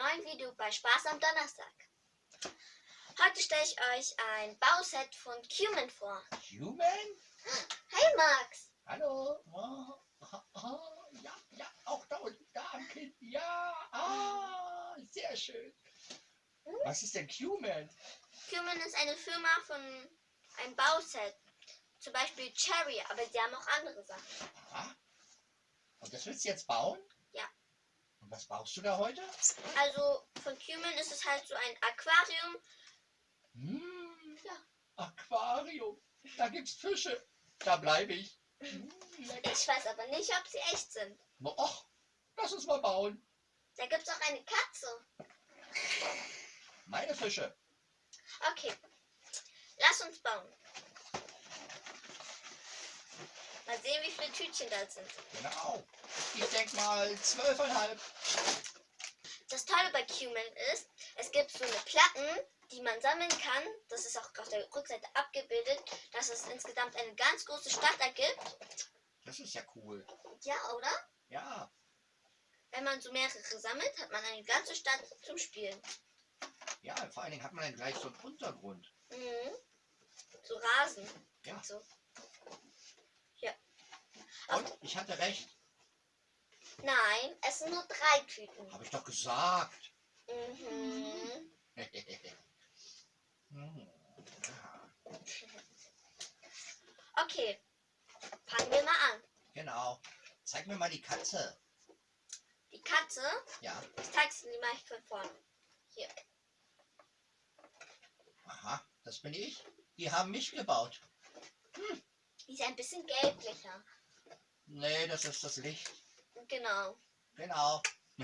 neuen Video bei Spaß am Donnerstag. Heute stelle ich euch ein Bauset von Cumin vor. Human? Hey Max! Hallo? Oh, oh, oh, ja, ja, auch da unten, da am Kind. Ja, ah, sehr schön. Was ist denn Human? Cumin ist eine Firma von einem Bauset. Zum Beispiel Cherry, aber sie haben auch andere Sachen. Aha. Und das willst du jetzt bauen? Und was baust du da heute? Also von Cumin ist es halt so ein Aquarium. Hm, Ja. Aquarium. Da gibt's Fische. Da bleibe ich. Lecker. Ich weiß aber nicht, ob sie echt sind. Na, Och, lass uns mal bauen. Da gibt es auch eine Katze. Meine Fische. Okay, lass uns bauen. Mal sehen, wie viele Tütchen da sind. Genau. Ich denk mal zwölfeinhalb. Das Tolle bei Cumin ist, es gibt so eine Platten, die man sammeln kann. Das ist auch auf der Rückseite abgebildet, dass es insgesamt eine ganz große Stadt ergibt. Das ist ja cool. Ja, oder? Ja. Wenn man so mehrere sammelt, hat man eine ganze Stadt zum Spielen. Ja, vor allen Dingen hat man dann gleich so einen Untergrund. Mhm. So Rasen. Ja. So. Und ich hatte recht. Nein, es sind nur drei Tüten. Habe ich doch gesagt. Mhm. Hm, Okay, fangen wir mal an. genau. Zeig mir mal die Katze. Die Katze, Ja. ich zeige sie mal von vorne. Hier. Aha, das bin ich. Die haben mich gebaut. Die ist ein bisschen gelblicher. Nee, das ist das Licht. Genau. Genau.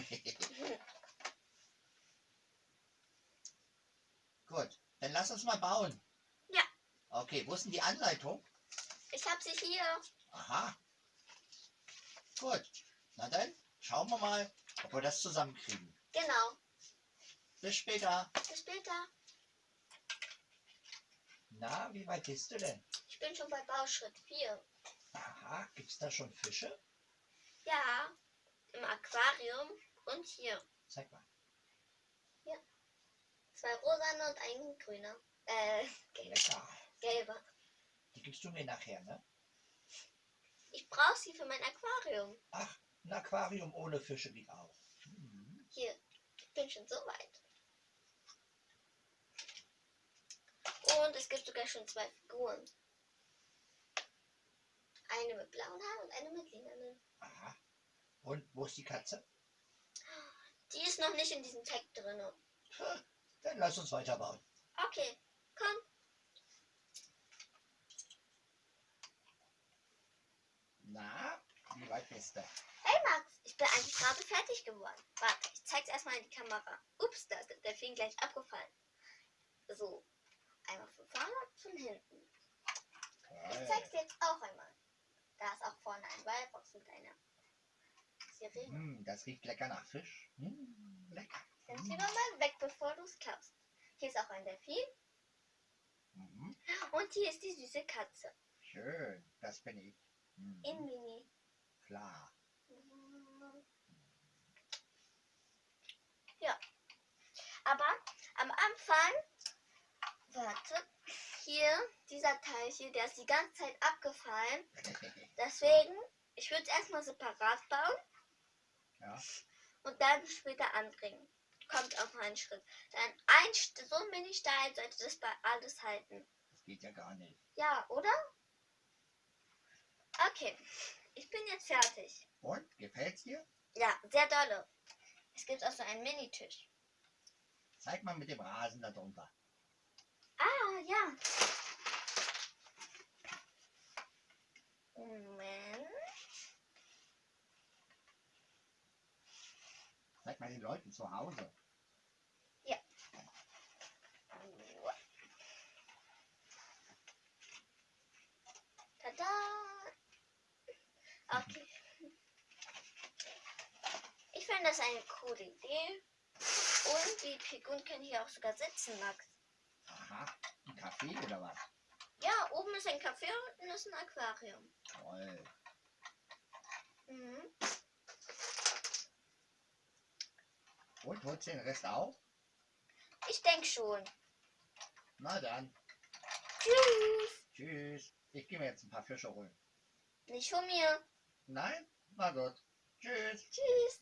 Gut, dann lass uns mal bauen. Ja. Okay, wo ist denn die Anleitung? Ich habe sie hier. Aha. Gut, na dann schauen wir mal, ob wir das zusammenkriegen. Genau. Bis später. Bis später. Na, wie weit bist du denn? Ich bin schon bei Bauschritt 4. Aha, gibt's da schon Fische? Ja, im Aquarium und hier. Zeig mal. Zwei rosane und ein grüner. Äh, gelb- Lecker. gelber. Die gibst du mir nachher, ne? Ich brauche sie für mein Aquarium. Ach, ein Aquarium ohne Fische geht auch. Mhm. Hier, ich bin schon so weit. Und es gibt sogar schon zwei Figuren. Eine mit blauen Haaren und eine mit lilanen. Aha. Und wo ist die Katze? Die ist noch nicht in diesem Tag drin. Dann lass uns weiterbauen. Okay, komm. Na, wie weit bist du? Hey Max, ich bin eigentlich gerade fertig geworden. Warte, ich zeig's erstmal in die Kamera. Ups, da ist der Delfin gleich abgefallen. So, einmal von vorne und von hinten. Ich zeig's dir jetzt auch einmal. Da ist auch vorne ein Wallbox mit einer Sirene. Mm, das riecht lecker nach Fisch. Mm, lecker. Dann zieh doch mal weg, bevor du es klappst. Hier ist auch ein Delfin Mhm. und hier ist die süße Katze. Schön, das bin ich. Mhm. In Mini. Klar. Ja. Aber am Anfang, warte, hier, dieser Teil hier, der ist die ganze Zeit abgefallen. Deswegen, ich würde es erstmal separat bauen ja. und dann später anbringen. Kommt auf einen Schritt. Dann ein, so ein Mini-Stein sollte das bei alles halten. Das geht ja gar nicht. Ja, oder? Okay, ich bin jetzt fertig. Und, gefällt's dir? Ja, sehr dolle. Es gibt auch so einen Minitisch. Zeig mal mit dem Rasen da drunter. Ja. Moment. Zeig mal den Leuten zu Hause. Tada! Okay. Ich finde das eine coole Idee. Und die Figuren können hier auch sogar sitzen, Max. Aha, Kaffee oder was? Ja, oben ist ein Café und unten ist ein Aquarium. Toll. Mhm. Und holst du den Rest auch? Ich denke schon. Na dann. Tschüss. Tschüss. Ich gehe mir jetzt ein paar Fische holen. Nicht von mir. Nein? Na gut. Tschüss. Tschüss.